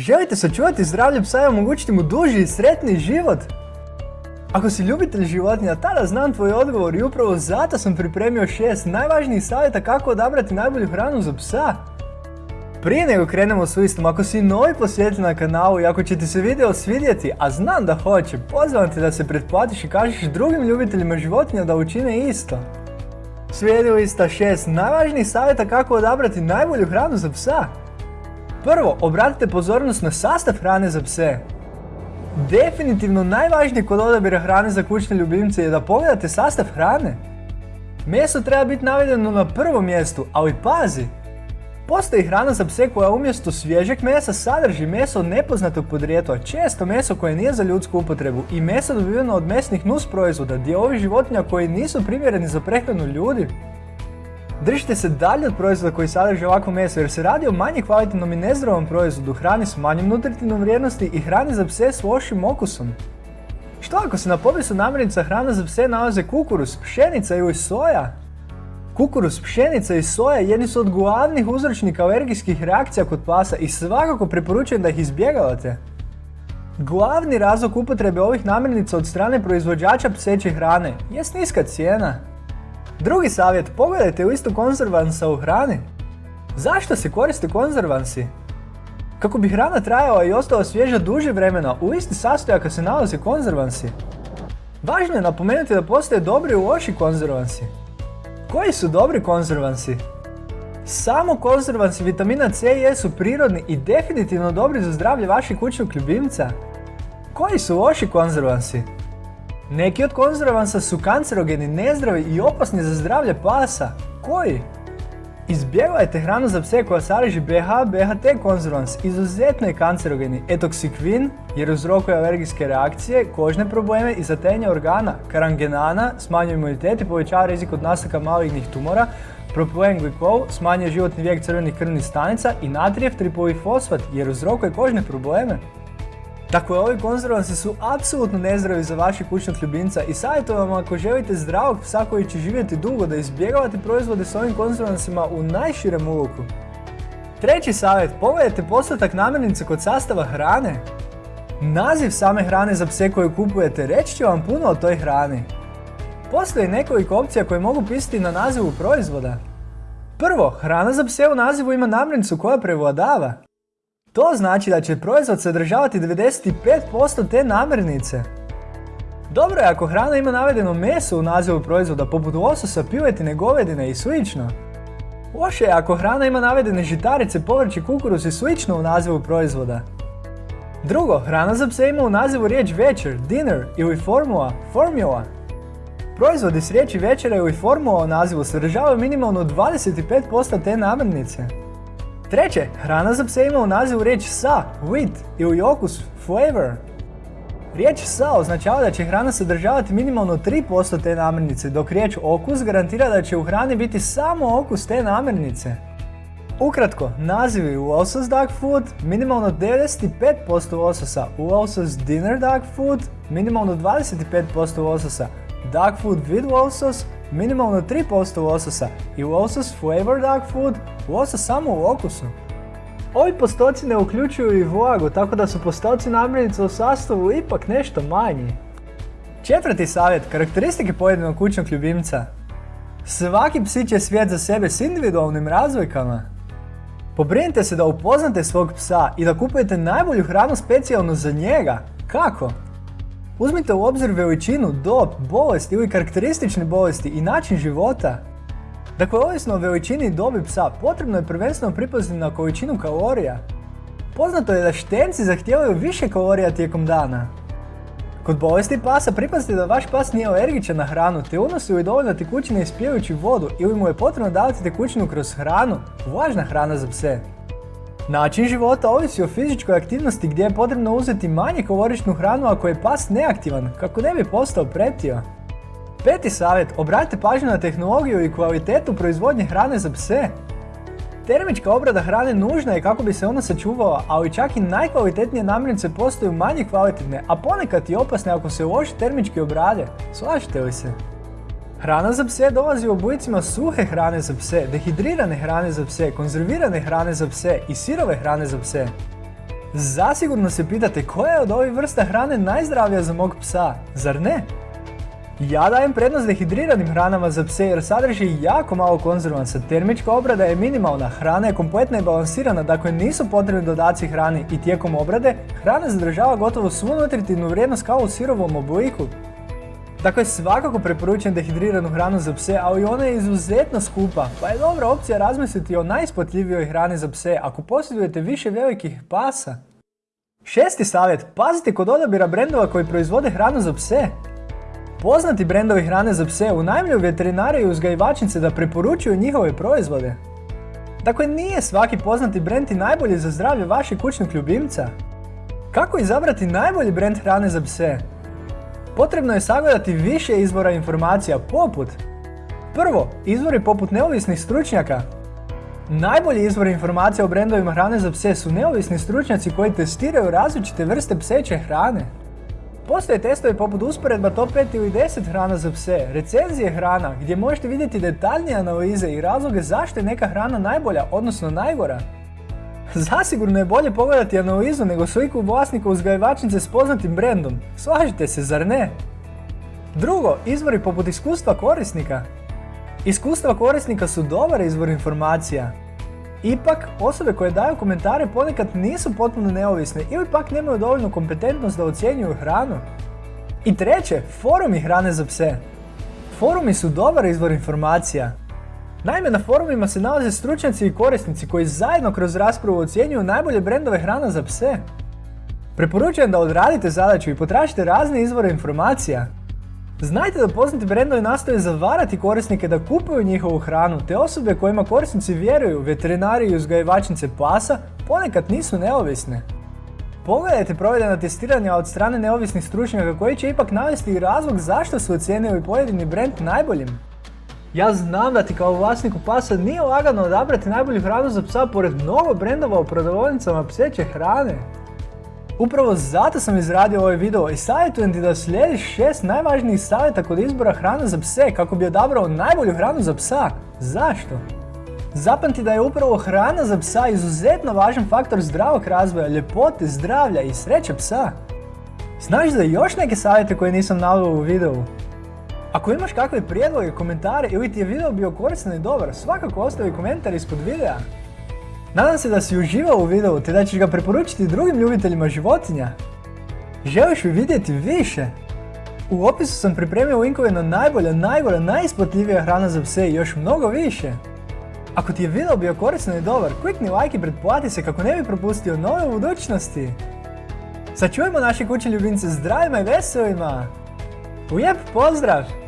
Želite sačuvati zdravlje psa i omogućiti mu duži i sretniji život? Ako si ljubitelj životinja, tada znam tvoj odgovor i upravo zato sam pripremio šest najvažnijih savjeta kako odabrati najbolju hranu za psa. Prije nego krenemo s listom, ako si novi posjetitelj na kanalu i ako će ti se video svidjeti, a znam da hoće, pozivam te da se pretplatiš i kažeš drugim ljubiteljima životinja da učine isto. Slijedi lista šest najvažnijih savjeta kako odabrati najbolju hranu za psa. Prvo, obratite pozornost na sastav hrane za pse. Definitivno najvažnije kod odabira hrane za kućne ljubimce je da pogledate sastav hrane. Meso treba biti navedeno na prvom mjestu, ali pazi, Postoji hrana za pse koja umjesto svježeg mesa sadrži meso nepoznatog podrijetla, često meso koje nije za ljudsku upotrebu i meso dobiveno od mesnih nus proizvoda, dijelovi životinja koji nisu primjereni za prehranu ljudi. Držite se dalje od proizvoda koji sadrže ovako meso jer se radi o manje kvalitetnom i nezdravom proizvodu, hrani s manjim nutritivnom vrijednosti i hrani za pse s lošim okusom. Što ako se na popisu namirnica hrana za pse nalaze kukuruz, pšenica ili soja? Kukuruz, pšenica i soja jedni su od glavnih uzročnika alergijskih reakcija kod pasa i svakako preporučujem da ih izbjegavate. Glavni razlog upotrebe ovih namirnica od strane proizvođača pseće hrane je niska cijena. Drugi savjet, pogledajte listu konzervansa u hrani. Zašto se koriste konzervansi? Kako bi hrana trajala i ostala svježa duže vremena, u listi sastojaka se nalaze konzervansi. Važno je napomenuti da postoje dobri i loši konzervansi. Koji su dobri konzervansi? Samo konzervansi vitamina C i E su prirodni i definitivno dobri za zdravlje vašeg kućnog ljubimca. Koji su loši konzervansi? Neki od konzervansa su kancerogeni, nezdravi i opasni za zdravlje pasa. Koji? Izbjegavajte hranu za pse koja sadrži BH, BHT konzervans, izuzetno je kancerogeni, etoksikvin jer uzrokuje alergijske reakcije, kožne probleme i zatenje organa, karangenana, smanjuje imunitet i povećava rizik od nastanka malignih tumora, propilen glikol smanjuje životni vijek crvenih krvnih stanica i natrijev tripolifosfat jer uzrokuje kožne probleme. Dakle, ovi konzervansi su apsolutno nezdravi za vašeg kućnog ljubimca i savjetujem vam ako želite zdravog psa koji će živjeti dugo da izbjegavate proizvode s ovim konzervansima u najširem uluku. Treći savjet, pogledajte postotak namirnice kod sastava hrane. Naziv same hrane za pse koju kupujete reći će vam puno o toj hrani. Postoji nekoliko opcija koje mogu pisati na nazivu proizvoda. Prvo, hrana za pse u nazivu ima namirnicu koja prevladava. To znači da će proizvod sadržavati 95% te namirnice. Dobro je ako hrana ima navedeno meso u nazivu proizvoda poput lososa, piletine, govedine i sl. Loše je ako hrana ima navedene žitarice, povrće, kukuruz i slično u nazivu proizvoda. Drugo, hrana za pse ima u nazivu riječ večer, dinner ili formula, formula. Proizvodi s riječi večera ili formula u nazivu sadržavaju minimalno 25% te namirnice. Treće, hrana za pse ima u nazivu riječ sa, with ili okus, flavor. Riječ sa označava da će hrana sadržavati minimalno 3% te namirnice, dok riječ okus garantira da će u hrani biti samo okus te namirnice. Ukratko, nazivi Losos Dog Food, minimalno 95% lososa, Losos Dinner Dog Food, minimalno 25% lososa, Dog Food with losos, minimalno 3% lososa i losos Flavor Dog Food, losos samo u okusu. Ovi postoci ne uključuju i vlagu, tako da su postoci namirnica u sastavu ipak nešto manji. Četvrti savjet, karakteristike pojedinog kućnog ljubimca. Svaki psić je svijet za sebe s individualnim razlikama. Pobrinite se da upoznate svog psa i da kupujete najbolju hranu specijalno za njega. Kako? Uzmite u obzir veličinu, dob, bolest ili karakteristične bolesti i način života. Dakle, ovisno o veličini i dobi psa, potrebno je prvenstveno pripaziti na količinu kalorija. Poznato je da štenci zahtijevaju više kalorija tijekom dana. Kod bolesti pasa pripazite da vaš pas nije alergičan na hranu te unosi li dovoljno tekućine ispijajući vodu ili mu je potrebno davati tekućinu kroz hranu, važna hrana za pse. Način života ovisi o fizičkoj aktivnosti gdje je potrebno uzeti manje kaloričnu hranu ako je pas neaktivan, kako ne bi postao pretio. Peti savjet, obratite pažnju na tehnologiju i kvalitetu proizvodnje hrane za pse. Termička obrada hrane nužna je kako bi se ona sačuvala, ali čak i najkvalitetnije namirnice postaju manje kvalitetne, a ponekad i opasne ako se loši termički obrade. Slažete li se? Hrana za pse dolazi u oblicima suhe hrane za pse, dehidrirane hrane za pse, konzervirane hrane za pse i sirove hrane za pse. Zasigurno se pitate koja je od ovih vrsta hrane najzdravija za mog psa, zar ne? Ja dajem prednost dehidriranim hranama za pse jer sadrži jako malo konzervansa, termička obrada je minimalna, hrana je kompletna i balansirana, dakle nisu potrebni dodaci hrani i tijekom obrade hrana zadržava gotovo svu nutritivnu vrijednost kao u sirovom obliku. Dakle, svakako preporučujem dehidriranu hranu za pse, ali ona je izuzetno skupa, pa je dobra opcija razmisliti o najspotljivijoj hrani za pse ako posjedujete više velikih pasa. Šesti savjet, pazite kod odabira brendova koji proizvode hranu za pse. Poznati brendovi hrane za pse unajmljuju veterinare i uzgajivačnice da preporučuju njihove proizvode. Dakle, nije svaki poznati brend i najbolji za zdravlje vašeg kućnog ljubimca. Kako izabrati najbolji brend hrane za pse? Potrebno je sagledati više izvora informacija poput Prvo, izvori poput neovisnih stručnjaka. Najbolji izvor informacija o brendovima hrane za pse su neovisni stručnjaci koji testiraju različite vrste pseće hrane. Postoje testovi poput usporedba top 5 ili 10 hrana za pse, recenzije hrana gdje možete vidjeti detaljnije analize i razloge zašto je neka hrana najbolja, odnosno najgora. Zasigurno je bolje pogledati analizu nego sliku vlasnika uzgajivačnice s poznatim brendom. Slažite se, zar ne? Drugo, izvori poput iskustva korisnika. Iskustva korisnika su dobar izvor informacija. Ipak, osobe koje daju komentare ponekad nisu potpuno neovisne ili pak nemaju dovoljnu kompetentnost da ocjenjuju hranu. I treće, forumi hrane za pse. Forumi su dobar izvor informacija. Naime, na forumima se nalaze stručnjaci i korisnici koji zajedno kroz raspravu ocjenjuju najbolje brendove hrana za pse. Preporučujem da odradite zadaću i potražite razne izvore informacija. Znajte da poznati brendovi nastoje zavarati korisnike da kupuju njihovu hranu, te osobe kojima korisnici vjeruju, veterinari i uzgajivačnice pasa, ponekad nisu neovisne. Pogledajte provedena testiranja od strane neovisnih stručnjaka koji će ipak navesti i razlog zašto su ocijenili pojedini brend najboljim. Ja znam da ti kao vlasniku pasa nije lagano odabrati najbolju hranu za psa pored mnogo brendova u prodavnicama pseće hrane. Upravo zato sam izradio ovaj video i savjetujem ti da slijediš šest najvažnijih savjeta kod izbora hrane za pse kako bi odabrao najbolju hranu za psa. Zašto? Zapamti da je upravo hrana za psa izuzetno važan faktor zdravog razvoja, ljepote, zdravlja i sreće psa. Znaš za još neke savjete koje nisam naveo u videu? Ako imaš kakve prijedloge, komentare ili ti je video bio koristan i dobar, svakako ostavi komentar ispod videa. Nadam se da si uživao u videu te da ćeš ga preporučiti drugim ljubiteljima životinja. Želiš li vidjeti više? U opisu sam pripremio linkove na najbolja, najgora, najisplatljivija hrana za pse i još mnogo više. Ako ti je video bio koristan i dobar, klikni like i pretplati se kako ne bi propustio nove u budućnosti. Sačuvajmo naše kuće ljubimce zdravima i veselima! Lijep pozdrav!